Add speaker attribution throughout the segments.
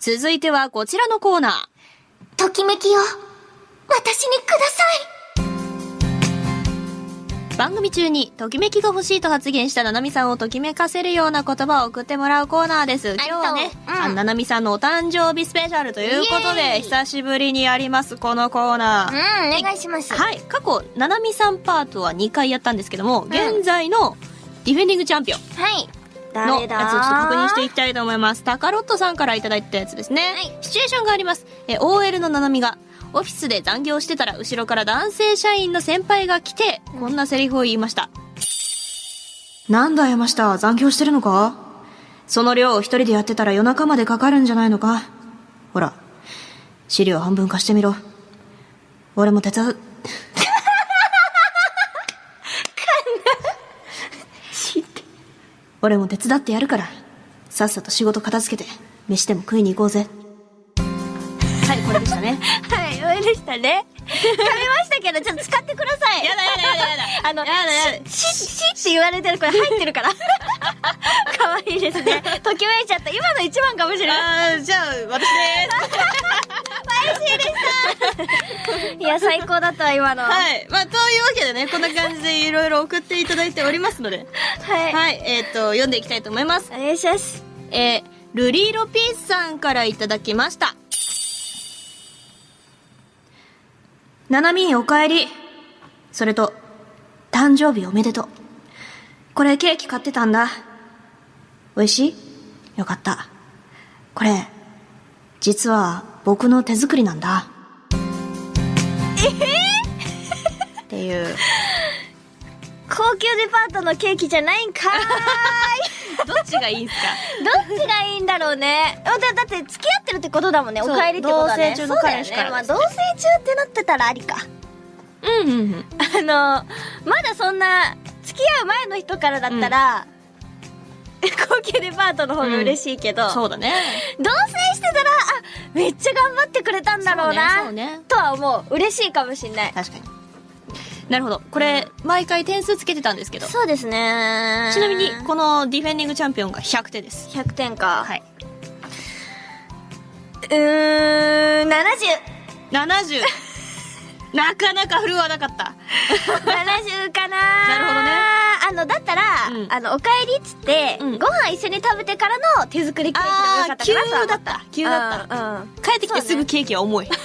Speaker 1: 続いてはこちらのコーナー。
Speaker 2: ときめきを、私にくださ
Speaker 1: 番組中にときめきが欲しいと発言したななみさんをときめかせるような言葉を送ってもらうコーナーです。今日はね、
Speaker 2: うん
Speaker 1: ななみさんのお誕生日スペシャルということで、久しぶりにやります、このコーナー。
Speaker 2: い。うん、お願いします。
Speaker 1: はい、過去、ななみさんパートは2回やったんですけども、現在のディフェンディングチャンピオン
Speaker 2: はい。
Speaker 1: のやつをちょっと確認していきたいと思います。タカロットさんからいただいたやつですね。
Speaker 2: はい
Speaker 1: シチュエーションがあります。え、OL のななみが、オフィスで残業してたら、後ろから男性社員の先輩が来て、こんなセリフを言いました。なんだ山下、残業してるのか？その量を一人でやってたら夜中までかかるんじゃないのか？ほら、資料半分貸してみろ。俺も手伝う。俺も手伝ってやるから、さっさと仕事片付けて、飯でも食いに行こうぜ。はい、これでしたね。
Speaker 2: はい、上でしたね。食べましたけど、ちょっと使ってください。
Speaker 1: やだやだやだやだ。
Speaker 2: あの、
Speaker 1: やだやだ
Speaker 2: し、し、しって言われてるこれ入ってるから。可愛いですね。ときめいちゃった。今の一番かもしれない。
Speaker 1: あー、じゃあ、私で
Speaker 2: いや、最高だったわ、今の。
Speaker 1: す。はい。まあ、というわけでね、こんな感じでいろいろ送っていただいておりますので、
Speaker 2: はい。
Speaker 1: はい、えっ、と、読んでいきたいと思います。
Speaker 2: お願いします。
Speaker 1: えー、ルリーロピースさんからいただきました。ななみんお帰り。それと、誕生日おめでとう。これケーキ買ってたんだ。美味しい？よかった。これ、実は僕の手作りなんだ。えっていう。
Speaker 2: 高級デパートのケーキじゃないんかーい。
Speaker 1: どっちがいいんすか？
Speaker 2: どっちがいいんだろうね。だだって付き合ってるってことだもんね。お帰りってことはね。
Speaker 1: 同棲中の彼氏から
Speaker 2: ね。まあ同棲中ってなってたらありか。
Speaker 1: うんうんうん。
Speaker 2: あの、まだそんな、付き合う前の人からだったら、高級デパートの方が嬉しいけど、
Speaker 1: そうだね。
Speaker 2: 同棲してたら、あ、めっちゃ頑張ってくれたんだろうな、
Speaker 1: ねね
Speaker 2: とは思う。嬉しいかもしんない。
Speaker 1: 確かに。なるほど。これ、毎回点数つけてたんですけど。
Speaker 2: そうですね。
Speaker 1: ちなみに、このディフェンディングチャンピオンが100点です。
Speaker 2: 100点か。
Speaker 1: はい。
Speaker 2: うーん、70。
Speaker 1: 70。なかなか振るわなかった。
Speaker 2: 70かな
Speaker 1: なるほどね
Speaker 2: あの、だったら、
Speaker 1: うん
Speaker 2: あの、お帰りっつって、
Speaker 1: うん
Speaker 2: ご飯一緒に食べてからの手作りケーキでもよかったかな
Speaker 1: 急だった急だった
Speaker 2: うん、うん。
Speaker 1: 帰ってきてすぐケーキは重い。
Speaker 2: ね、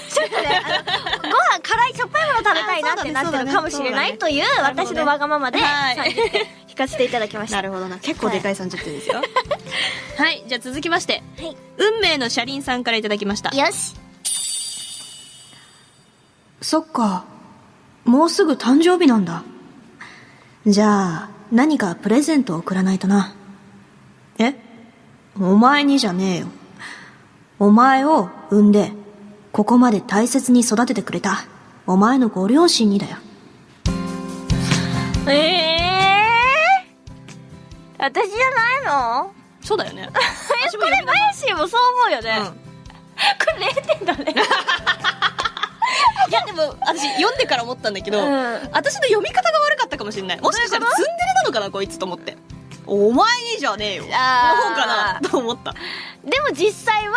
Speaker 2: 食べたいなってるかもしれないという私のわがままで
Speaker 1: はい
Speaker 2: 30点引かせていただきました。
Speaker 1: なるほどな。結構でかい30点ですよ。はい。じゃあ続きまして、
Speaker 2: はい。
Speaker 1: 運命の車輪さんからいただきました。
Speaker 2: よし。
Speaker 1: そっか。もうすぐ誕生日なんだ。じゃあ、何かプレゼントを送らないとな。え？お前にじゃねえよ。お前を産んで、ここまで大切に育ててくれた、お前のご両親にだよ。
Speaker 2: ええー、私じゃないの？
Speaker 1: そうだよね。
Speaker 2: え、これ、マヤシーもそう思うよね。
Speaker 1: うん。
Speaker 2: これ0点だね。
Speaker 1: いや、でも、私、読んでから思ったんだけど、
Speaker 2: うん
Speaker 1: 私の読み方が悪かったかもしれない。もしかしたらツンデレなのかな、こいつと思って。お前にじゃねえよ。
Speaker 2: あー
Speaker 1: の方かな、と思った。
Speaker 2: でも実際は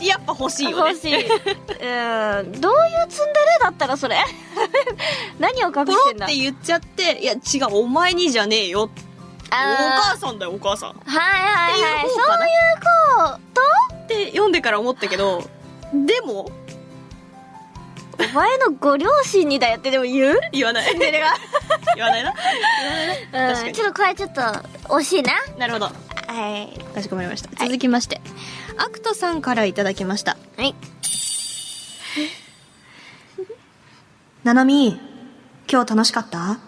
Speaker 1: やっぱ欲しいよね。
Speaker 2: 欲しい。うん。どういうツンデレだったらそれ？何を隠
Speaker 1: ポロ
Speaker 2: してんだ？
Speaker 1: って言っちゃって、いや、違う、お前にじゃねえよ。お
Speaker 2: あ
Speaker 1: 母さんだよ、お母さん。
Speaker 2: はいはいはい。そういうこと？
Speaker 1: て読んでから思ったけど、でも、
Speaker 2: お前のご両親にだよってでも言う？
Speaker 1: 言わない。
Speaker 2: ツンデレが。
Speaker 1: 言わないな。言わないな。
Speaker 2: うん。ちょっとこれちょっと惜しいな。
Speaker 1: なるほど。
Speaker 2: はい。
Speaker 1: かしこまりました。続きまして、アクトさんからいただきました。
Speaker 2: はい。
Speaker 1: ななみ、今日楽しかった？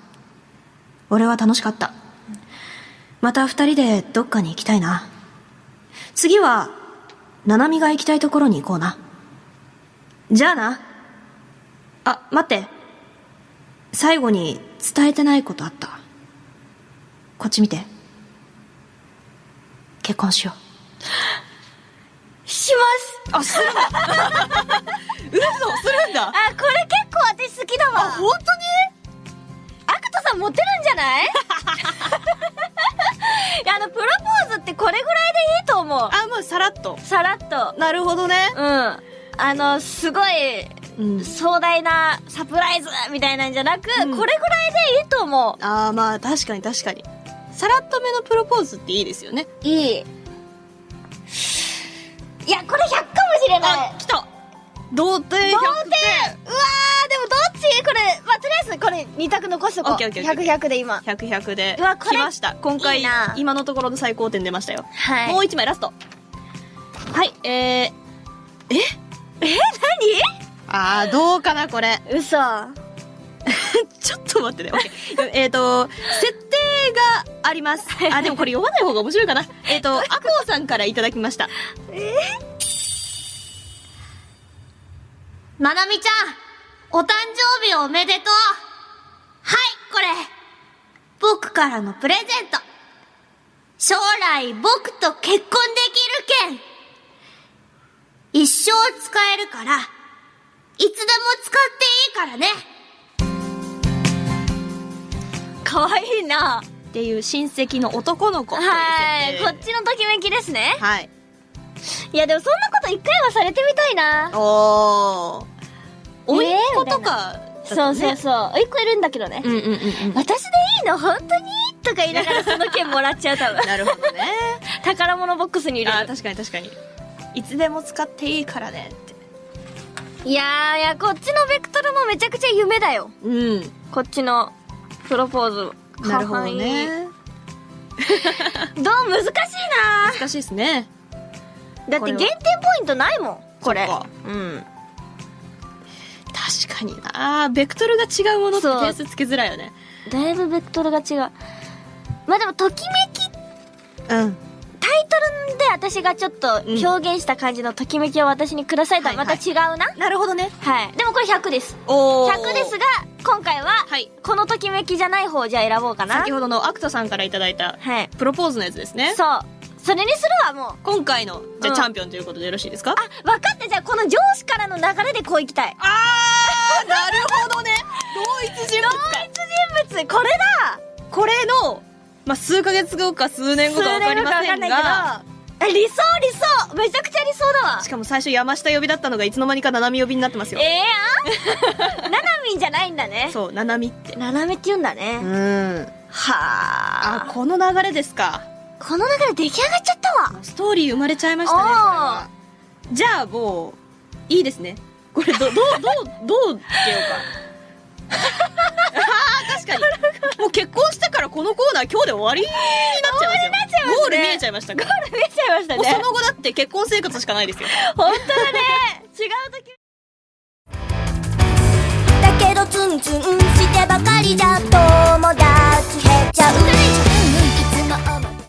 Speaker 1: 俺は楽しかった。また二人でどっかに行きたいな。次は、ななみが行きたいところに行こうな。じゃあな。あ、待って。最後に伝えてないことあった。こっち見て。結婚しよう。あ、するんだ。嘘、するんだ。
Speaker 2: あ、これ結構私好きだわ。
Speaker 1: 本当に？
Speaker 2: アクトさんモテるんじゃない？いや、あの、プロポーズってこれぐらいでいいと思う。
Speaker 1: あ、もうさらっと。
Speaker 2: さらっと。
Speaker 1: なるほどね。
Speaker 2: うん。あの、すごい、
Speaker 1: うん。
Speaker 2: 壮大なサプライズみたいなんじゃなく、
Speaker 1: うん
Speaker 2: これぐらいでいいと思
Speaker 1: ああ、まあ確かに確かに。さらっとめのプロポーズっていいですよね。
Speaker 2: う。いい。いや、これ100かもしれない。
Speaker 1: 来た童貞
Speaker 2: 童貞うわー、でもどっち？これ、まあ、とりあえずこれ2択残しとこう。
Speaker 1: オッケーオッケーオッケ
Speaker 2: 100、100で今。
Speaker 1: 100、100で
Speaker 2: うわこれ
Speaker 1: 来ました。今回今のところの最高点出ましたよ。
Speaker 2: はい。
Speaker 1: もう一枚ラスト。はい、えー、
Speaker 2: え、
Speaker 1: あー、どうかな、これ。
Speaker 2: 何嘘。
Speaker 1: ちょっと待ってね。オッケー。えっと、設定があります。あ、でもこれ読まない方が面白いかな。えっと、アコウさんからいただきました。
Speaker 3: ななみちゃん、お誕生日おめでとう。はい、これ。僕からのプレゼント。将来僕と結婚できるけん。一生使えるから、いつでも使っていいからね。
Speaker 2: かわいいな。
Speaker 1: っていう親戚の男の子
Speaker 2: はい。こっちのときめきですね。
Speaker 1: はい。
Speaker 2: いや、でもそんなこと一回はされてみたいな。
Speaker 1: おー。おいっ子
Speaker 2: えー
Speaker 1: とか、
Speaker 2: そうそうそう。一個いるんだけどね。
Speaker 1: うんうんうんうん。
Speaker 2: 私でいいの？本当に？とか言いながらその件もらっちゃう多分。
Speaker 1: なるほどね。
Speaker 2: 宝物ボックスに入れる。
Speaker 1: 確かに確かに。いつでも使っていいからねって。
Speaker 2: いやーいや、こっちのベクトルもめちゃくちゃ夢だよ。
Speaker 1: うん。
Speaker 2: こっちのプロポーズ。
Speaker 1: なるほど。ね。
Speaker 2: どう？難しいな
Speaker 1: 難しいですね。
Speaker 2: だって減点ポイントないもん。これ。うん。
Speaker 1: 確かになベクトルが違うものって
Speaker 2: そう
Speaker 1: 点数つけづらいよね。
Speaker 2: だいぶベクトルが違う。まあでも、ときめき、
Speaker 1: うん。
Speaker 2: タイトルで私がちょっと表現した感じのときめきを私にくださいとはまた違うな。
Speaker 1: なるほどね。
Speaker 2: はい。でもこれ100です。
Speaker 1: お
Speaker 2: 100ですが、今回は、
Speaker 1: はい。
Speaker 2: このときめきじゃない方をじゃあ選ぼうかな。
Speaker 1: 先ほどのアクトさんからいただいた
Speaker 2: はい。
Speaker 1: プロポーズのやつですね。
Speaker 2: そう。それにするわ、もう。
Speaker 1: 今回の、じゃあ
Speaker 2: うん
Speaker 1: チャンピオンということでよろしいですか？
Speaker 2: あ、分かった。じゃあ、この上司からの流れでこういきたい。
Speaker 1: あー、なるほどね。同一人物か。
Speaker 2: 同一人物、これだ
Speaker 1: これの、まあ、数ヶ月後か数年後かわかりませんが、
Speaker 2: あ理想理想めちゃくちゃ理想だわ
Speaker 1: しかも最初山下呼びだったのがいつの間にか七海呼びになってますよ。
Speaker 2: ええやんななみんじゃないんだね。
Speaker 1: そう、七海って。
Speaker 2: ななめって言うんだね。
Speaker 1: ん。
Speaker 2: は
Speaker 1: あ、
Speaker 2: あ。
Speaker 1: この流れですか。
Speaker 2: この中で出来上がっちゃったわ。
Speaker 1: ストーリー生まれちゃいましたねじゃあもういいですね。これどどうどうどうつけようか。確かに。もう結婚してからこのコーナー今日で終わりになっちゃいますよ、ゴール見えちゃいましたゴール
Speaker 2: 見えちゃいました
Speaker 1: ね。その後だって結婚生活しかないですよ。
Speaker 2: 本当だね。違う時。だけどツンツンしてばかりじゃ友達減っちゃう。